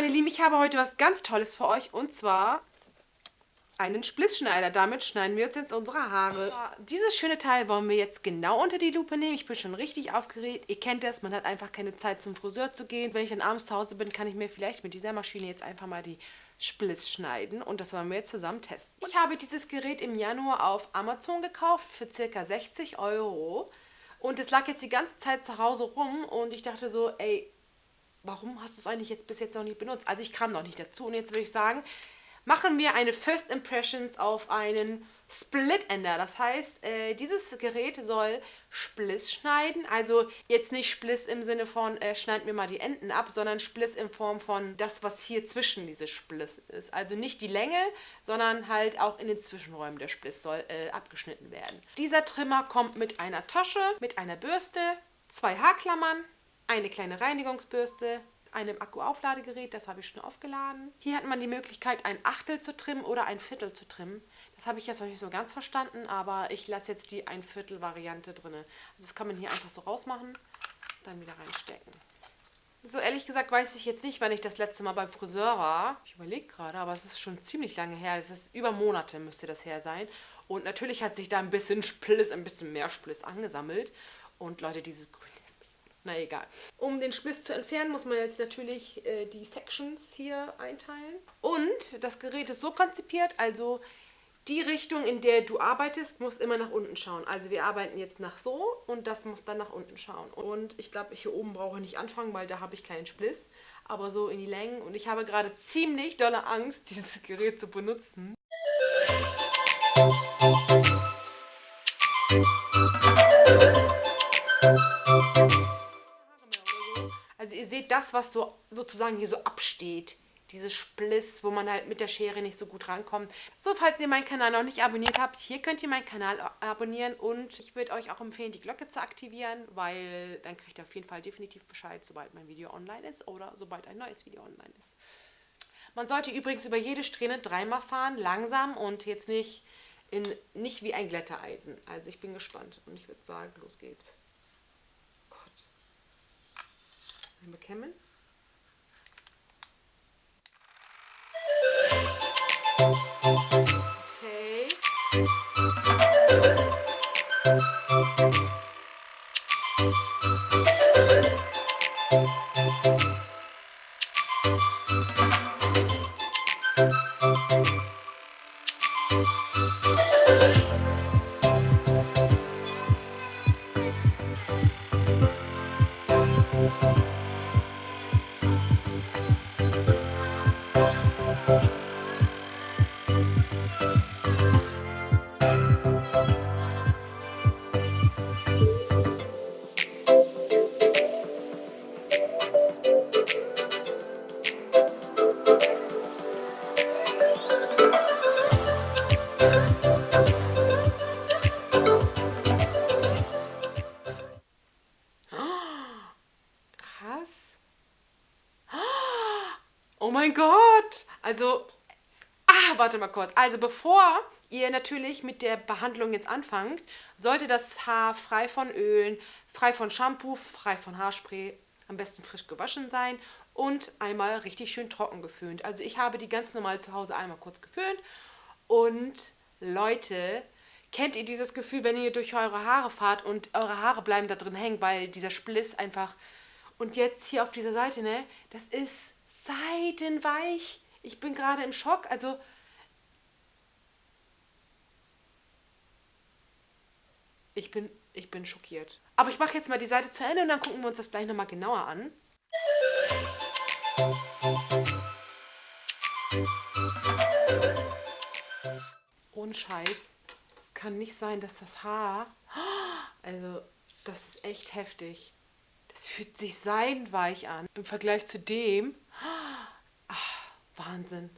meine Lieben, ich habe heute was ganz Tolles für euch und zwar einen Splissschneider. Damit schneiden wir uns jetzt unsere Haare. Dieses schöne Teil wollen wir jetzt genau unter die Lupe nehmen. Ich bin schon richtig aufgeregt. Ihr kennt das, man hat einfach keine Zeit zum Friseur zu gehen. Wenn ich dann abends zu Hause bin, kann ich mir vielleicht mit dieser Maschine jetzt einfach mal die Spliss schneiden und das wollen wir jetzt zusammen testen. Ich habe dieses Gerät im Januar auf Amazon gekauft für ca. 60 Euro und es lag jetzt die ganze Zeit zu Hause rum und ich dachte so, ey, warum hast du es eigentlich jetzt bis jetzt noch nicht benutzt? Also ich kam noch nicht dazu und jetzt würde ich sagen, machen wir eine First Impressions auf einen Split Ender. Das heißt, äh, dieses Gerät soll Spliss schneiden. Also jetzt nicht Spliss im Sinne von, äh, schneid mir mal die Enden ab, sondern Spliss in Form von das, was hier zwischen diese Spliss ist. Also nicht die Länge, sondern halt auch in den Zwischenräumen der Spliss soll äh, abgeschnitten werden. Dieser Trimmer kommt mit einer Tasche, mit einer Bürste, zwei Haarklammern, eine kleine Reinigungsbürste, einem Akkuaufladegerät, das habe ich schon aufgeladen. Hier hat man die Möglichkeit, ein Achtel zu trimmen oder ein Viertel zu trimmen. Das habe ich jetzt noch nicht so ganz verstanden, aber ich lasse jetzt die ein Viertel Variante drin. Also das kann man hier einfach so rausmachen, dann wieder reinstecken. So ehrlich gesagt weiß ich jetzt nicht, wann ich das letzte Mal beim Friseur war. Ich überlege gerade, aber es ist schon ziemlich lange her. Es ist über Monate müsste das her sein. Und natürlich hat sich da ein bisschen Spliss, ein bisschen mehr Spliss angesammelt. Und Leute, dieses grüne na egal. Um den Spliss zu entfernen, muss man jetzt natürlich äh, die Sections hier einteilen. Und das Gerät ist so konzipiert, also die Richtung, in der du arbeitest, muss immer nach unten schauen. Also wir arbeiten jetzt nach so und das muss dann nach unten schauen. Und ich glaube, hier oben brauche ich nicht anfangen, weil da habe ich kleinen Spliss. Aber so in die Längen. Und ich habe gerade ziemlich dolle Angst, dieses Gerät zu benutzen. Seht das, was so sozusagen hier so absteht. Dieses Spliss, wo man halt mit der Schere nicht so gut rankommt. So, falls ihr meinen Kanal noch nicht abonniert habt, hier könnt ihr meinen Kanal abonnieren und ich würde euch auch empfehlen, die Glocke zu aktivieren, weil dann kriegt ihr auf jeden Fall definitiv Bescheid, sobald mein Video online ist oder sobald ein neues Video online ist. Man sollte übrigens über jede Strähne dreimal fahren, langsam und jetzt nicht, in, nicht wie ein Glättereisen. Also ich bin gespannt und ich würde sagen, los geht's. Bekämmen. Okay. Oh mein Gott! Also, ah, warte mal kurz. Also bevor ihr natürlich mit der Behandlung jetzt anfangt, sollte das Haar frei von Ölen, frei von Shampoo, frei von Haarspray, am besten frisch gewaschen sein und einmal richtig schön trocken geföhnt. Also ich habe die ganz normal zu Hause einmal kurz geföhnt und Leute, kennt ihr dieses Gefühl, wenn ihr durch eure Haare fahrt und eure Haare bleiben da drin hängen, weil dieser Spliss einfach... Und jetzt hier auf dieser Seite, ne, das ist seidenweich. Ich bin gerade im Schock. Also, ich bin, ich bin schockiert. Aber ich mache jetzt mal die Seite zu Ende und dann gucken wir uns das gleich nochmal genauer an. Ohne Scheiß. Es kann nicht sein, dass das Haar... Also, das ist echt heftig. Das fühlt sich seidenweich an. Im Vergleich zu dem... Ach, Wahnsinn.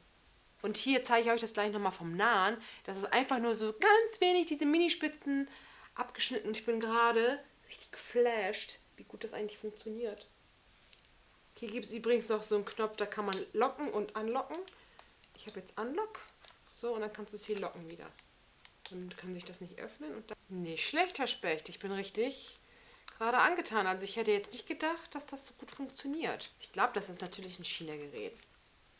Und hier zeige ich euch das gleich nochmal vom Nahen. Das ist einfach nur so ganz wenig diese Minispitzen abgeschnitten. Und ich bin gerade richtig geflasht, wie gut das eigentlich funktioniert. Hier gibt es übrigens noch so einen Knopf, da kann man locken und anlocken. Ich habe jetzt Unlock. So, und dann kannst du es hier locken wieder. Dann kann sich das nicht öffnen. Und dann nicht schlecht, Herr Specht. Ich bin richtig gerade angetan. Also ich hätte jetzt nicht gedacht, dass das so gut funktioniert. Ich glaube, das ist natürlich ein China-Gerät.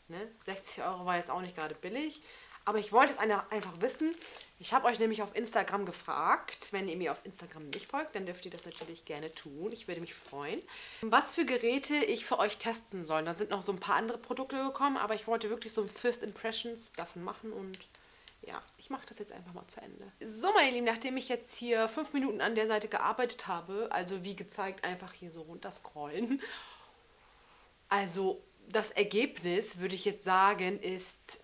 Ne? 60 Euro war jetzt auch nicht gerade billig. Aber ich wollte es einfach wissen. Ich habe euch nämlich auf Instagram gefragt. Wenn ihr mir auf Instagram nicht folgt, dann dürft ihr das natürlich gerne tun. Ich würde mich freuen. Was für Geräte ich für euch testen soll. Da sind noch so ein paar andere Produkte gekommen, aber ich wollte wirklich so ein First Impressions davon machen und ja, ich mache das jetzt einfach mal zu Ende. So, meine Lieben, nachdem ich jetzt hier fünf Minuten an der Seite gearbeitet habe, also wie gezeigt, einfach hier so runterscrollen. Also, das Ergebnis, würde ich jetzt sagen, ist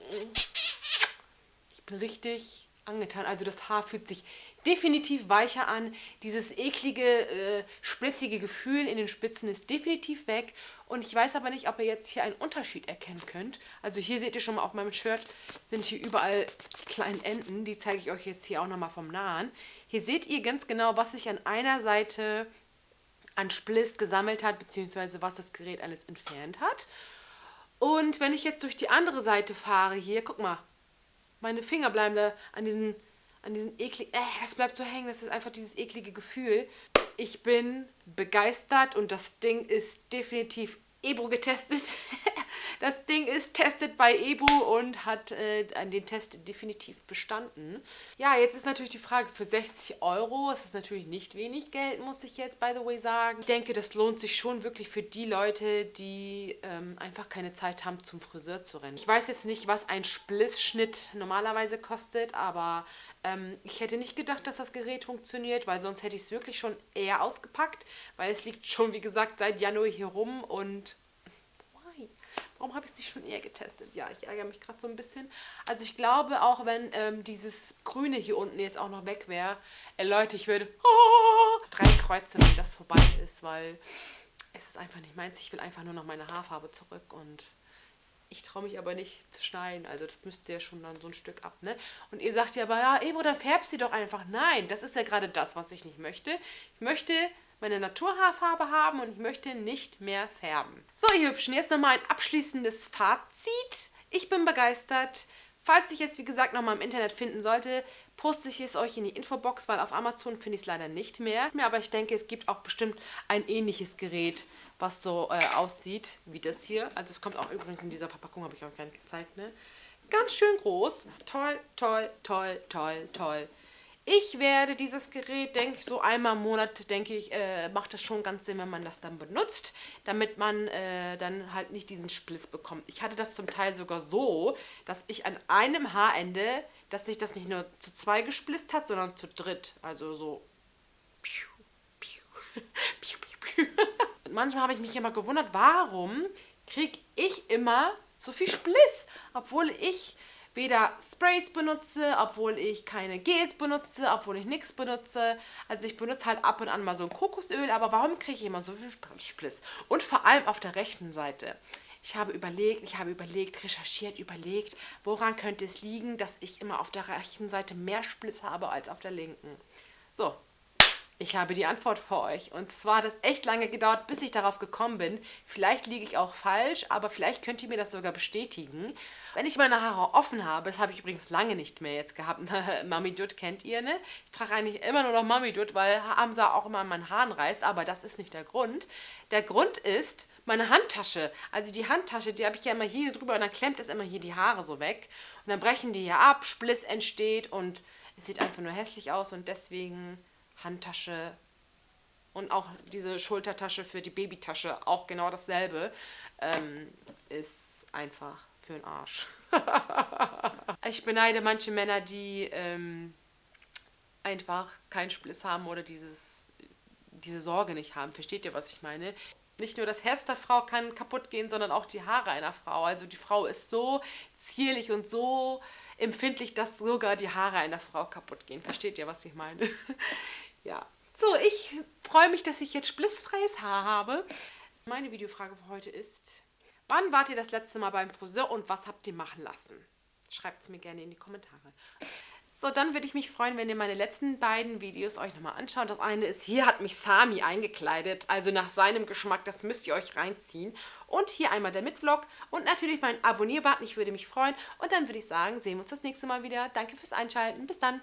richtig angetan. Also das Haar fühlt sich definitiv weicher an. Dieses eklige, äh, splissige Gefühl in den Spitzen ist definitiv weg. Und ich weiß aber nicht, ob ihr jetzt hier einen Unterschied erkennen könnt. Also hier seht ihr schon mal auf meinem Shirt, sind hier überall kleine Enden. Die zeige ich euch jetzt hier auch nochmal vom Nahen. Hier seht ihr ganz genau, was sich an einer Seite an Spliss gesammelt hat, beziehungsweise was das Gerät alles entfernt hat. Und wenn ich jetzt durch die andere Seite fahre, hier, guck mal, meine Finger bleiben da an diesen, an diesen ekligen, äh, das bleibt so hängen, das ist einfach dieses eklige Gefühl. Ich bin begeistert und das Ding ist definitiv Ebro getestet. Das Ding ist tested bei Ebu und hat äh, den Test definitiv bestanden. Ja, jetzt ist natürlich die Frage, für 60 Euro, das ist natürlich nicht wenig Geld, muss ich jetzt by the way sagen. Ich denke, das lohnt sich schon wirklich für die Leute, die ähm, einfach keine Zeit haben, zum Friseur zu rennen. Ich weiß jetzt nicht, was ein Splissschnitt normalerweise kostet, aber ähm, ich hätte nicht gedacht, dass das Gerät funktioniert, weil sonst hätte ich es wirklich schon eher ausgepackt, weil es liegt schon, wie gesagt, seit Januar hier rum und Warum habe ich es nicht schon eher getestet? Ja, ich ärgere mich gerade so ein bisschen. Also ich glaube, auch wenn ähm, dieses Grüne hier unten jetzt auch noch weg wäre, äh, Leute, ich würde oh, drei Kreuze, wenn das vorbei ist, weil es ist einfach nicht meins. Ich will einfach nur noch meine Haarfarbe zurück und ich traue mich aber nicht zu schneiden. Also das müsste ja schon dann so ein Stück ab, ne? Und ihr sagt ja aber, ja, Ebro, dann färbst sie doch einfach. Nein, das ist ja gerade das, was ich nicht möchte. Ich möchte meine Naturhaarfarbe haben und ich möchte nicht mehr färben. So, ihr Hübschen, jetzt nochmal ein abschließendes Fazit. Ich bin begeistert. Falls ich jetzt, wie gesagt, nochmal im Internet finden sollte, poste ich es euch in die Infobox, weil auf Amazon finde ich es leider nicht mehr. Aber ich denke, es gibt auch bestimmt ein ähnliches Gerät, was so äh, aussieht wie das hier. Also es kommt auch übrigens in dieser Verpackung, habe ich euch gar nicht gezeigt, ne? Ganz schön groß. Toll, toll, toll, toll, toll. Ich werde dieses Gerät, denke ich, so einmal im Monat, denke ich, äh, macht es schon ganz Sinn, wenn man das dann benutzt, damit man äh, dann halt nicht diesen Spliss bekommt. Ich hatte das zum Teil sogar so, dass ich an einem Haarende, dass sich das nicht nur zu zwei gesplisst hat, sondern zu dritt. Also so. Und manchmal habe ich mich immer gewundert, warum kriege ich immer so viel Spliss, obwohl ich weder Sprays benutze, obwohl ich keine Gels benutze, obwohl ich nichts benutze. Also ich benutze halt ab und an mal so ein Kokosöl, aber warum kriege ich immer so viel Spliss? Und vor allem auf der rechten Seite. Ich habe überlegt, ich habe überlegt, recherchiert, überlegt, woran könnte es liegen, dass ich immer auf der rechten Seite mehr Spliss habe als auf der linken. So, ich habe die Antwort für euch. Und zwar hat es echt lange gedauert, bis ich darauf gekommen bin. Vielleicht liege ich auch falsch, aber vielleicht könnt ihr mir das sogar bestätigen. Wenn ich meine Haare offen habe, das habe ich übrigens lange nicht mehr jetzt gehabt. Mami Dutt kennt ihr, ne? Ich trage eigentlich immer nur noch Mami Dutt, weil Hamza auch immer an meinen Haaren reißt, aber das ist nicht der Grund. Der Grund ist meine Handtasche. Also die Handtasche, die habe ich ja immer hier drüber und dann klemmt es immer hier die Haare so weg. Und dann brechen die hier ab, Spliss entsteht und es sieht einfach nur hässlich aus und deswegen Handtasche und auch diese Schultertasche für die Babytasche, auch genau dasselbe, ähm, ist einfach für den Arsch. ich beneide manche Männer, die ähm, einfach keinen Spliss haben oder dieses, diese Sorge nicht haben. Versteht ihr, was ich meine? Nicht nur das Herz der Frau kann kaputt gehen, sondern auch die Haare einer Frau. Also die Frau ist so zierlich und so empfindlich, dass sogar die Haare einer Frau kaputt gehen. Versteht ihr, was ich meine? Ja. So, ich freue mich, dass ich jetzt splissfreies Haar habe. Meine Videofrage für heute ist, wann wart ihr das letzte Mal beim Friseur und was habt ihr machen lassen? Schreibt es mir gerne in die Kommentare. So, dann würde ich mich freuen, wenn ihr meine letzten beiden Videos euch nochmal anschaut. Das eine ist, hier hat mich Sami eingekleidet, also nach seinem Geschmack, das müsst ihr euch reinziehen. Und hier einmal der Mitvlog und natürlich mein Abonnierbutton, ich würde mich freuen. Und dann würde ich sagen, sehen wir uns das nächste Mal wieder. Danke fürs Einschalten, bis dann.